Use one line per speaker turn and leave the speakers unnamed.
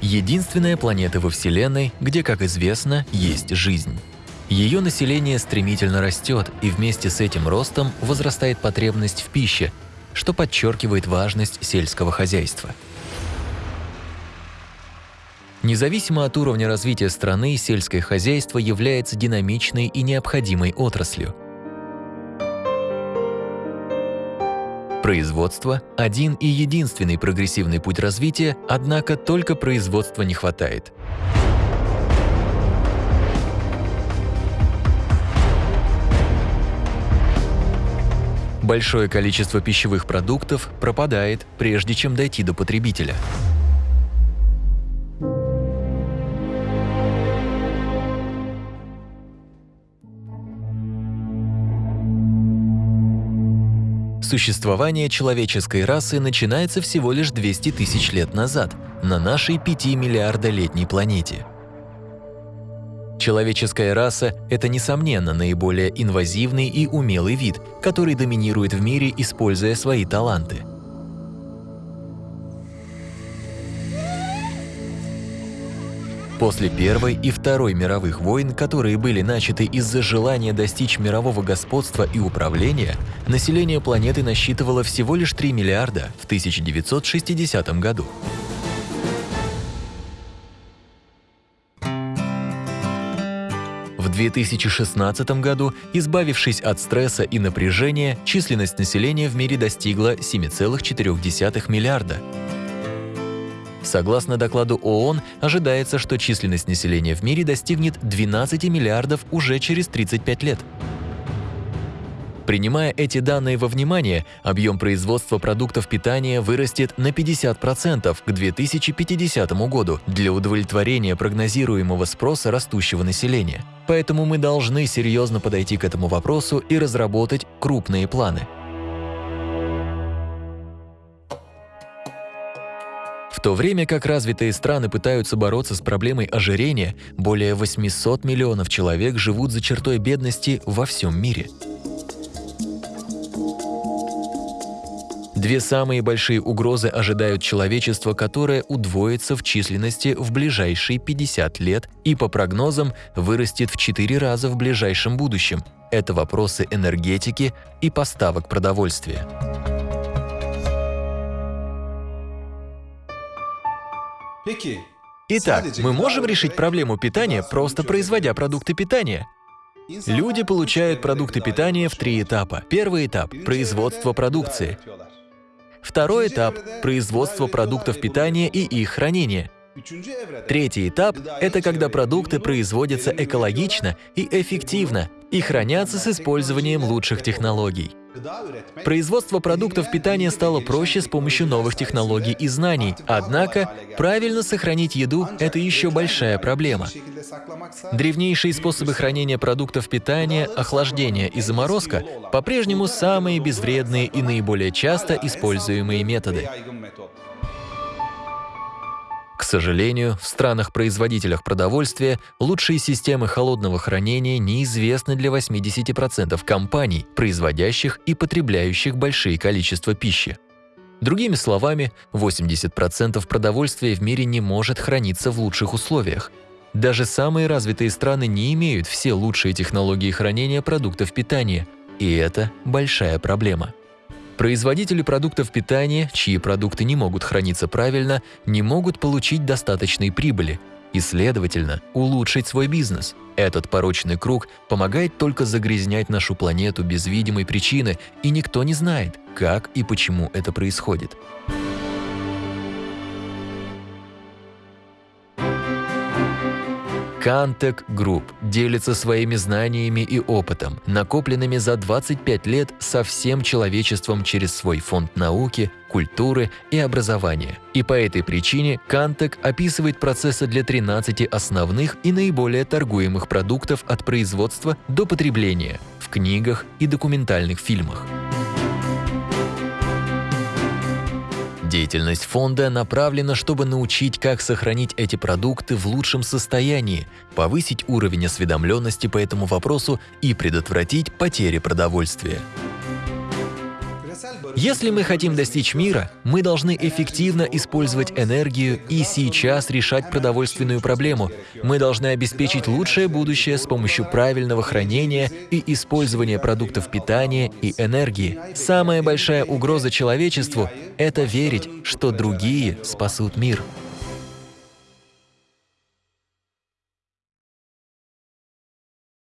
единственная планета во Вселенной, где, как известно, есть жизнь. Ее население стремительно растет, и вместе с этим ростом возрастает потребность в пище, что подчеркивает важность сельского хозяйства. Независимо от уровня развития страны, сельское хозяйство является динамичной и необходимой отраслью. Производство – один и единственный прогрессивный путь развития, однако только производства не хватает. Большое количество пищевых продуктов пропадает, прежде чем дойти до потребителя. Существование человеческой расы начинается всего лишь 200 тысяч лет назад на нашей 5 миллиарда летней планете. Человеческая раса – это, несомненно, наиболее инвазивный и умелый вид, который доминирует в мире, используя свои таланты. После Первой и Второй мировых войн, которые были начаты из-за желания достичь мирового господства и управления, население планеты насчитывало всего лишь 3 миллиарда в 1960 году. В 2016 году, избавившись от стресса и напряжения, численность населения в мире достигла 7,4 миллиарда. Согласно докладу ООН, ожидается, что численность населения в мире достигнет 12 миллиардов уже через 35 лет. Принимая эти данные во внимание, объем производства продуктов питания вырастет на 50% к 2050 году для удовлетворения прогнозируемого спроса растущего населения. Поэтому мы должны серьезно подойти к этому вопросу и разработать крупные планы. В то время как развитые страны пытаются бороться с проблемой ожирения, более 800 миллионов человек живут за чертой бедности во всем мире. Две самые большие угрозы ожидают человечество, которое удвоится в численности в ближайшие 50 лет и, по прогнозам, вырастет в 4 раза в ближайшем будущем. Это вопросы энергетики и поставок продовольствия. Итак, мы можем решить проблему питания, просто производя продукты питания. Люди получают продукты питания в три этапа. Первый этап – производство продукции. Второй этап – производство продуктов питания и их хранение. Третий этап – это когда продукты производятся экологично и эффективно и хранятся с использованием лучших технологий. Производство продуктов питания стало проще с помощью новых технологий и знаний, однако правильно сохранить еду – это еще большая проблема. Древнейшие способы хранения продуктов питания, охлаждение и заморозка по-прежнему самые безвредные и наиболее часто используемые методы. Сожалению, в странах-производителях продовольствия лучшие системы холодного хранения неизвестны для 80% компаний, производящих и потребляющих большие количества пищи. Другими словами, 80% продовольствия в мире не может храниться в лучших условиях. Даже самые развитые страны не имеют все лучшие технологии хранения продуктов питания, и это большая проблема. Производители продуктов питания, чьи продукты не могут храниться правильно, не могут получить достаточной прибыли и, следовательно, улучшить свой бизнес. Этот порочный круг помогает только загрязнять нашу планету без видимой причины, и никто не знает, как и почему это происходит. Cantek Group делится своими знаниями и опытом, накопленными за 25 лет со всем человечеством через свой фонд науки, культуры и образования. И по этой причине Cantek описывает процессы для 13 основных и наиболее торгуемых продуктов от производства до потребления в книгах и документальных фильмах. Деятельность фонда направлена, чтобы научить, как сохранить эти продукты в лучшем состоянии, повысить уровень осведомленности по этому вопросу и предотвратить потери продовольствия. Если мы хотим достичь мира, мы должны эффективно использовать энергию и сейчас решать продовольственную проблему. Мы должны обеспечить лучшее будущее с помощью правильного хранения и использования продуктов питания и энергии. Самая большая угроза человечеству — это верить, что другие спасут мир.